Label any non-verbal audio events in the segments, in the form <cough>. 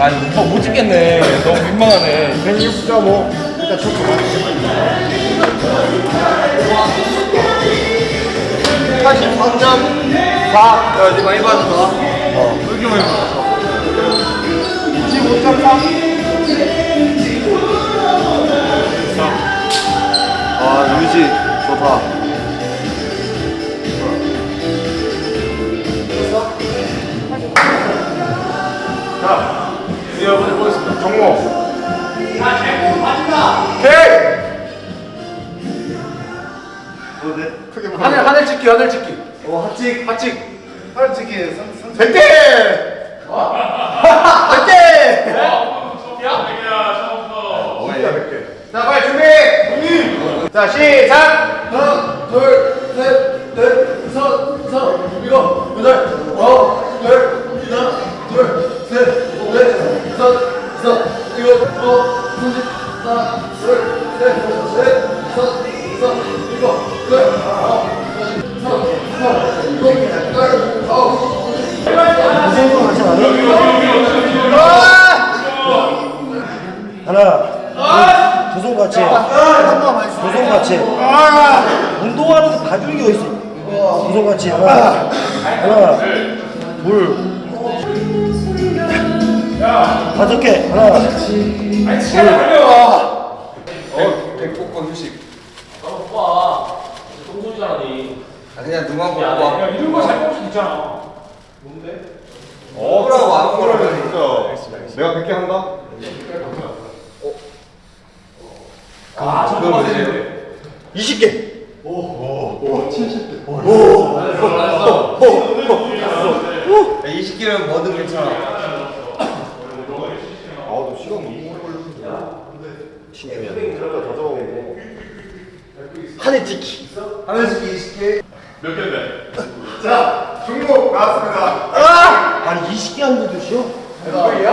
아니 오빠 못 찍겠네. 너무 민망하네. 106.5 일단 초코 야 이제 많이 받았다 어. 왜 이렇게 많이 받았어 25.3아 유지 좋다 이제 여러분 해보겠습니다. 정모. 오케이. 크게 하늘 하늘 찍기 하늘 찍기. 어 핫찍. 핫찍. 핫찍이 선 100대 100대 <laughs> 자 빨리 준비. 자 시작. 하나 둘 삼십 하나 무슨 같이 하나 하나 두손 같이. 운동하는 거 봐주는 게 어딨어? 두손 같이. 하나 하나 다섯 개 하나. 백복권 휴식. 오빠. 똥소리 잘하니? 아, 그냥 눈 감고 뽑아 이런 거잘볼수 있잖아. 뭐라고 아무거나 내가 100개 한다? 아 정말 세네 20개. 20개면 뭐든 괜찮아 아너 시간 너무 오래 걸렸는데 더 적어보고. 하늘 찍기. 하늘씩 20개. 몇 개인데? 자 중국 나왔습니다. 아니 20개 하는데도 쉬어? FA야?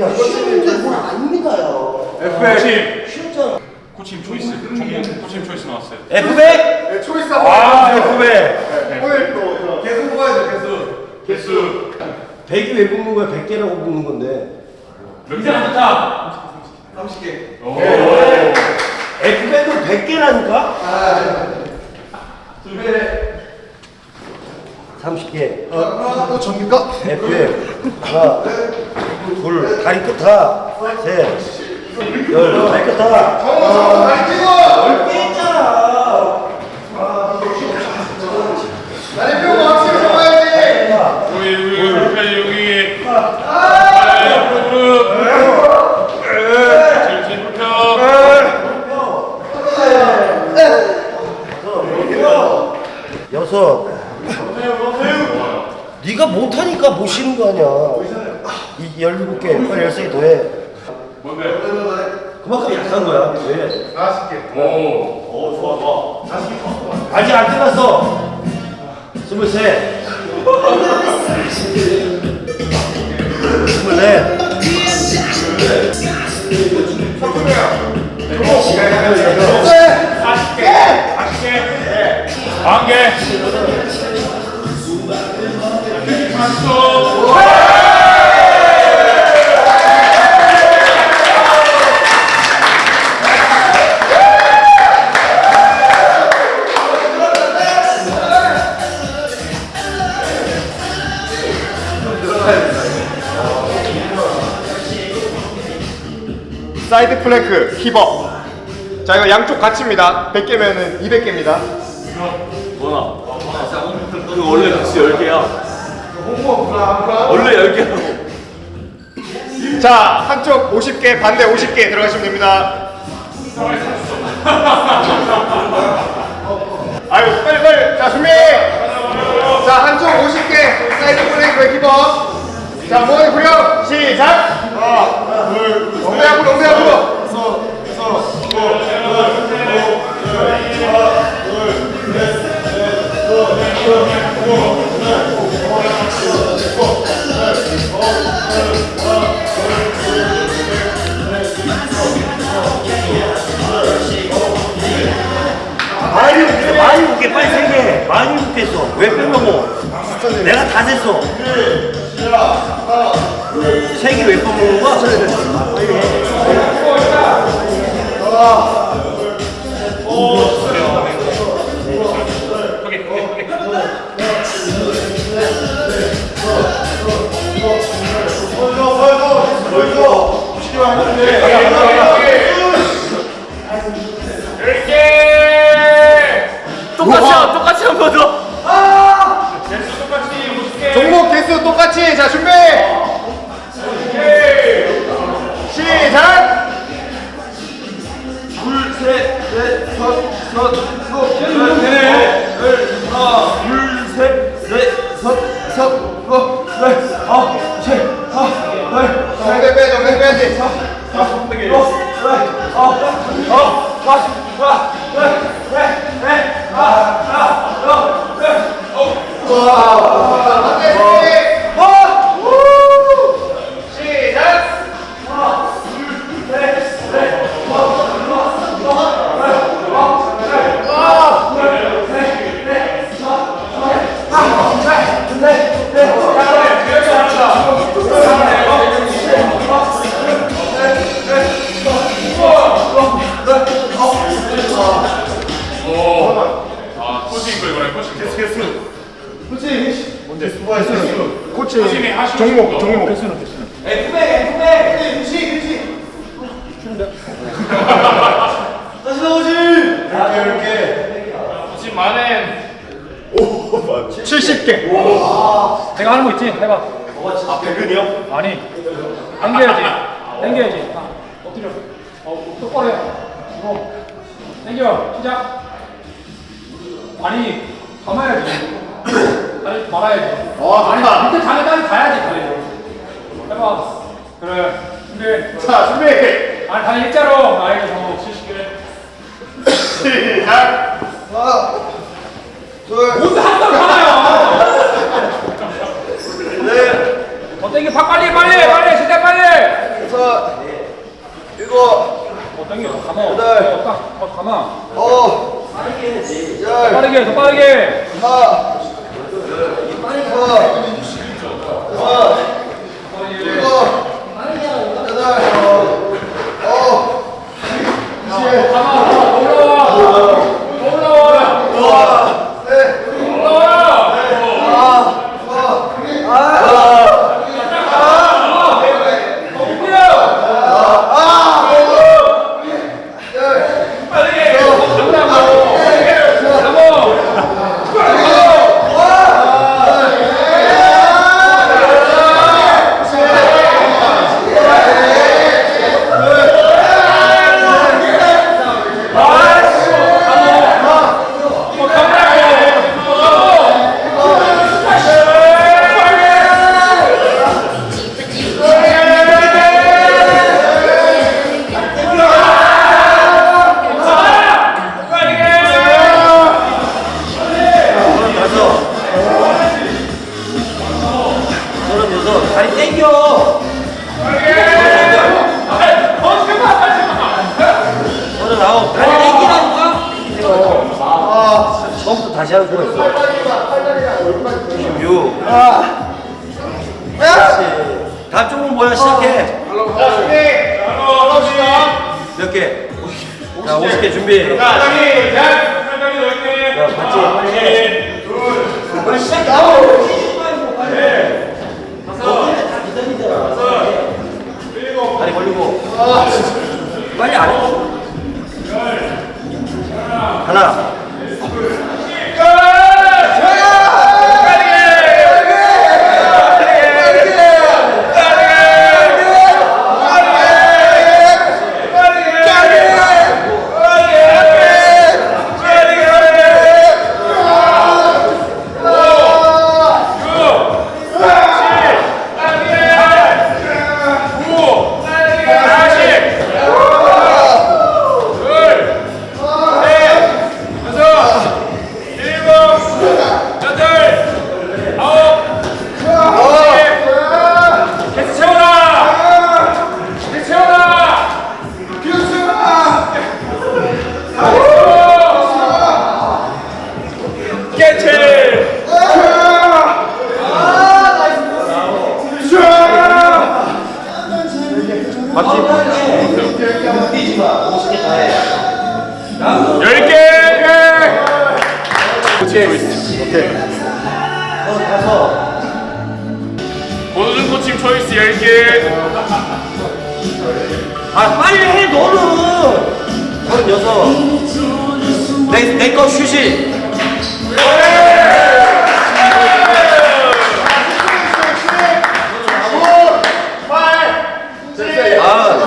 야 쉬운데 뭘 아닙니다요. 코치님 쉬웠잖아 코치님 초이스. 종목 코치님 초이스 나왔어요. F백? 네, 초이스 한번 아 해주세요. F백. 오늘 또 개수 뽑아야죠 개수. 개수. 100이 왜 붙는 거야? 100개라고 붙는 건데. 좋다 30개. F백은 100개라니까? 두배 30개. 하나 또 접니까? F백 하나 둘 다리 끝 하나 셋열. 다리 끝 하나. 정우성 날 찍어 10개 있잖아 나를 펴고 확실히 잡아야지 하나 여기 여기 여기 여기 아 무릎 질질 불펴 여섯 네가 못하니까 못 쉬는 거 아니야. 이 열일곱 개 빨리 열세 개 더해. 뭔데? 그만큼 약한 거야. 왜? 40개. 오 좋아 좋아. 아직 안 끝났어. 스물셋 스물넷 만개 박수 사이드 플랭크 힙업. 자 이거 양쪽 같이입니다. 100개면은 200개입니다. 뭐나 이거 원래 같이 10개야. 원래 10개라고 자 한쪽 50개 반대 50개 들어가시면 됩니다. 아유 빨리 빨리. 자 준비. 자 한쪽 50개. side plank hip up 자 모니 구령 시작. 하나 둘 엉덩이 앞으로 엉덩이 앞으로 많이 웃게 많이 웃게 빨리 세개 많이 웃겠어. 왜 빼먹어 내가 다 셌어. 세기로 몇번 먹는 거야? 빼야지 엉덩이 빼야지 시작 코칭이 하시고 종목 싶은 거. 종목 코칭 만엔 70개 내가 하는 거 있지? 해봐. 아, 백근이요? 아니. 당겨야지. 당겨야지. 아, 엎드려. 어, 똑바로 해. 이거. 당겨. 시작. 아니, 감아야지. 다리 말아야지. 어 아니, 좋다 밑에 다리 가야지, 다리. 해봐. 그래. 준비. 자 준비 아니, 다리 일자로. 나이가 정도 70개. 시작 뭔데 한번 가나요? 어, 당겨. 팍 빨리, 빨리, 빨리. 시작 빨리. 여섯, 일곱, 어, 당겨. 더 감아. 어, 딱. 어, 감아. 어, 열, 빠르게, 더 빠르게. 하나, 어, 하는 수가 있어. 16. 그렇지. 다음 쪽은 뭐야? 시작해. 자 준비 몇 개? 자, 50개 준비. 자 시작 팔다리 넓게. 야, 빨리 해. 빨리 시작해. 뛰지 마. 50개 다 해. 10개! 너 가서 고노준 코칭 초이스 10개! 아 빨리 해 너는. 서른 여섯. 내내거 휴식. 아,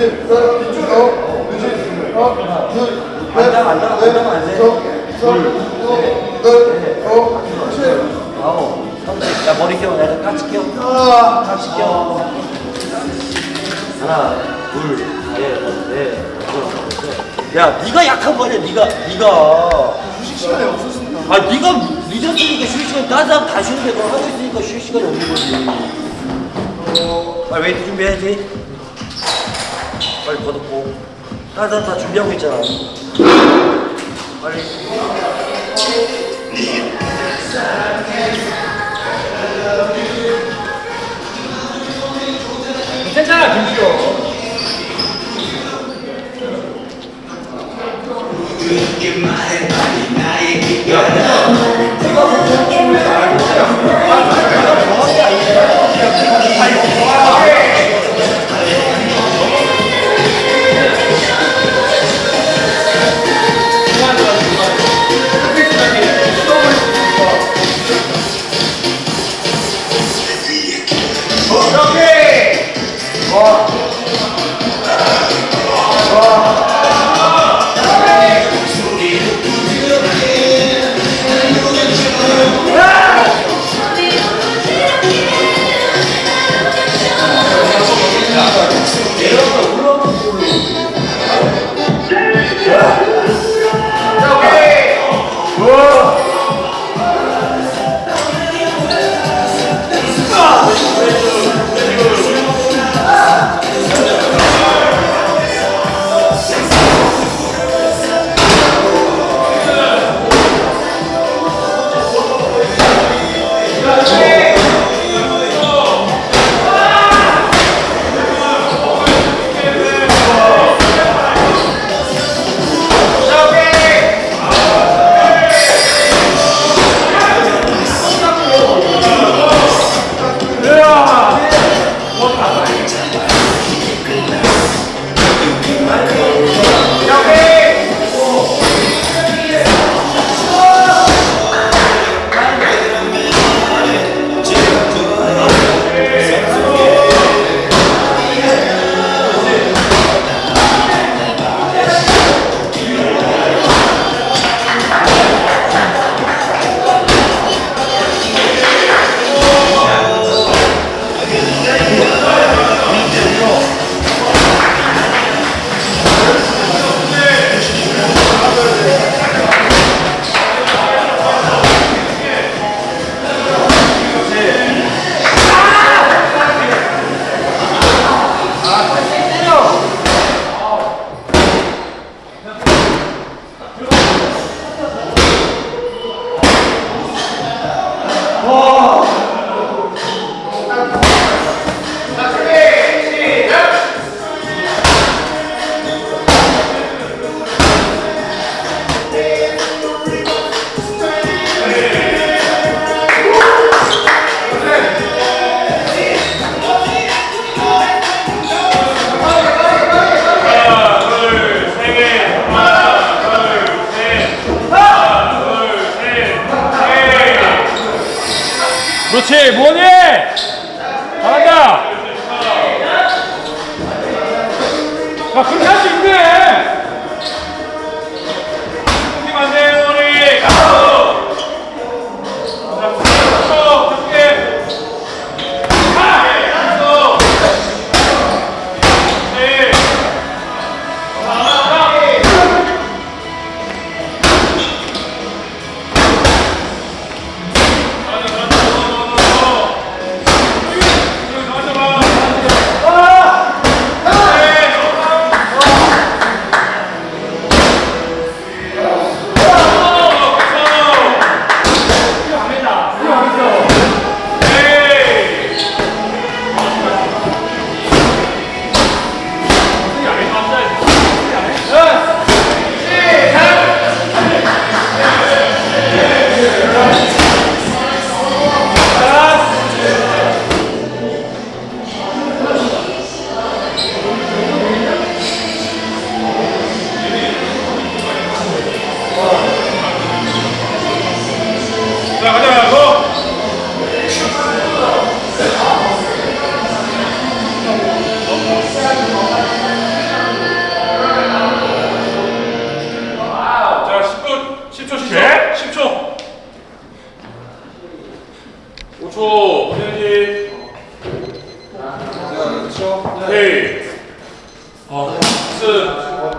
돼. 아홉. 야 머리 껴. 내가 같이 껴. 같이 껴. 하나, 둘, 셋, 넷, 다섯, 여섯. 야, 네가 약한 거 아니야? 네가, 네가. 휴식 시간이 없었습니다. 아, 네가 늦었으니까 휴식 시간 다른 사람 다 쉬는데 그걸 하고 있으니까 휴식 시간이 없는 거지. 빨리 웨이트 준비해야지. 빨리 걷었고. 다른 사람 다 준비하고 있잖아. 빨리. 괜찮아 김시호 그렇지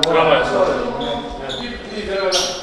드라마였어. 네. 네. 이 들어가자.